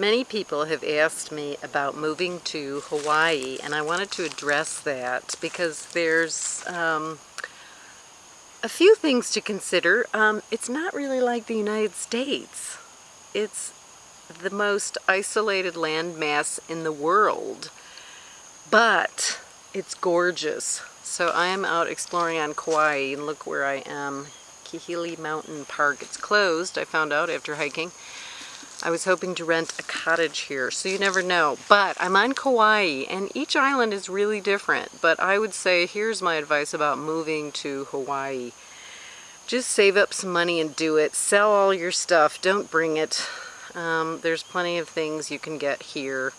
Many people have asked me about moving to Hawaii and I wanted to address that because there's um, a few things to consider. Um, it's not really like the United States. It's the most isolated landmass in the world, but it's gorgeous. So I am out exploring on Kauai and look where I am. Kahili Mountain Park. It's closed, I found out after hiking. I was hoping to rent a cottage here, so you never know. But I'm on Kauai, and each island is really different. But I would say, here's my advice about moving to Hawaii. Just save up some money and do it. Sell all your stuff. Don't bring it. Um, there's plenty of things you can get here.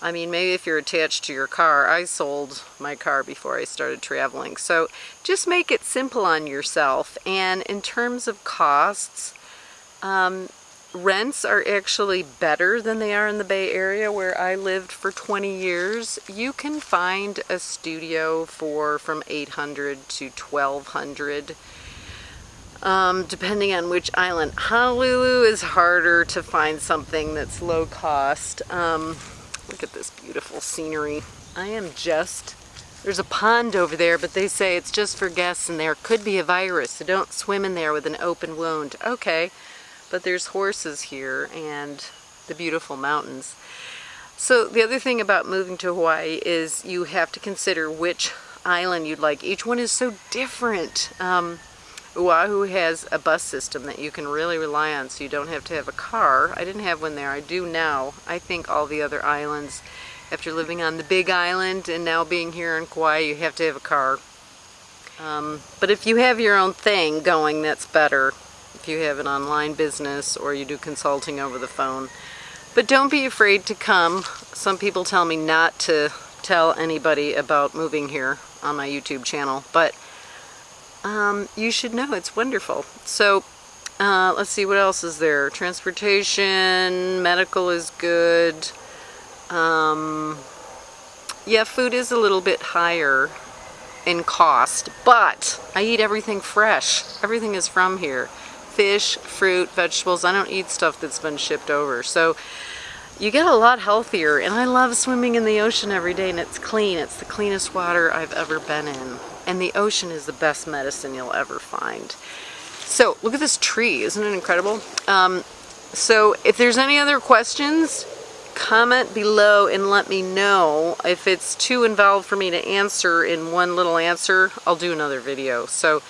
I mean, maybe if you're attached to your car, I sold my car before I started traveling. So just make it simple on yourself. And in terms of costs, um, rents are actually better than they are in the Bay Area where I lived for 20 years. You can find a studio for from 800 to 1200 um, depending on which island. Honolulu is harder to find something that's low cost. Um, look at this beautiful scenery. I am just, there's a pond over there, but they say it's just for guests and there could be a virus, so don't swim in there with an open wound. Okay. But there's horses here and the beautiful mountains. So the other thing about moving to Hawaii is you have to consider which island you'd like. Each one is so different. Um, Oahu has a bus system that you can really rely on so you don't have to have a car. I didn't have one there. I do now. I think all the other islands, after living on the big island and now being here in Kauai, you have to have a car. Um, but if you have your own thing going, that's better if you have an online business or you do consulting over the phone. But don't be afraid to come. Some people tell me not to tell anybody about moving here on my YouTube channel, but um, you should know it's wonderful. So uh, let's see what else is there. Transportation, medical is good. Um, yeah, food is a little bit higher in cost, but I eat everything fresh. Everything is from here fish, fruit, vegetables. I don't eat stuff that's been shipped over. So you get a lot healthier and I love swimming in the ocean every day and it's clean. It's the cleanest water I've ever been in. And the ocean is the best medicine you'll ever find. So look at this tree, isn't it incredible? Um, so if there's any other questions, comment below and let me know. If it's too involved for me to answer in one little answer, I'll do another video. So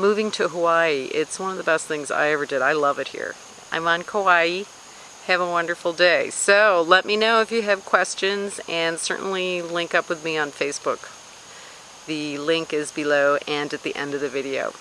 moving to Hawaii, it's one of the best things I ever did. I love it here. I'm on Kauai. Have a wonderful day. So let me know if you have questions and certainly link up with me on Facebook. The link is below and at the end of the video.